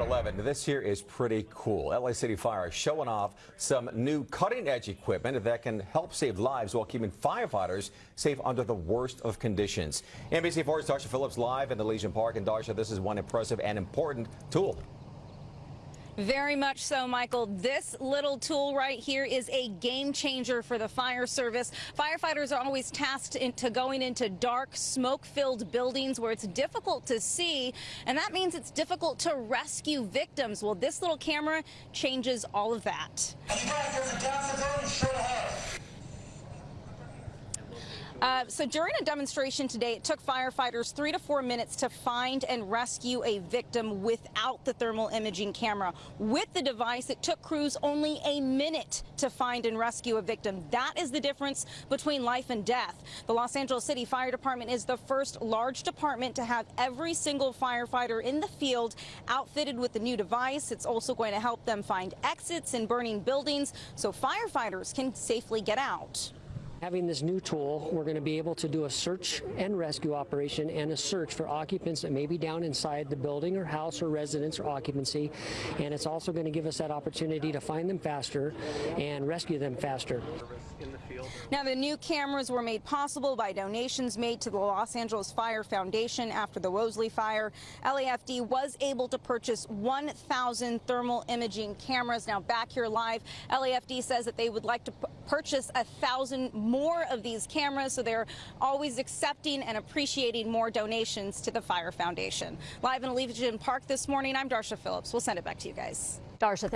11. This here is pretty cool. LA City Fire showing off some new cutting edge equipment that can help save lives while keeping firefighters safe under the worst of conditions. NBC4's Darsha Phillips live in the Elysian Park. And Darsha, this is one impressive and important tool. Very much so, Michael. This little tool right here is a game changer for the fire service. Firefighters are always tasked into going into dark, smoke-filled buildings where it's difficult to see, and that means it's difficult to rescue victims. Well, this little camera changes all of that. Uh, so during a demonstration today, it took firefighters three to four minutes to find and rescue a victim without the thermal imaging camera. With the device, it took crews only a minute to find and rescue a victim. That is the difference between life and death. The Los Angeles City Fire Department is the first large department to have every single firefighter in the field outfitted with the new device. It's also going to help them find exits in burning buildings so firefighters can safely get out. Having this new tool, we're going to be able to do a search and rescue operation and a search for occupants that may be down inside the building or house or residence or occupancy. And it's also going to give us that opportunity to find them faster and rescue them faster. Now, the new cameras were made possible by donations made to the Los Angeles Fire Foundation after the Woolsey fire. LAFD was able to purchase 1,000 thermal imaging cameras. Now, back here live, LAFD says that they would like to purchase a thousand more of these cameras, so they're always accepting and appreciating more donations to the Fire Foundation. Live in Elysian Park this morning, I'm Darsha Phillips. We'll send it back to you guys. Darsha,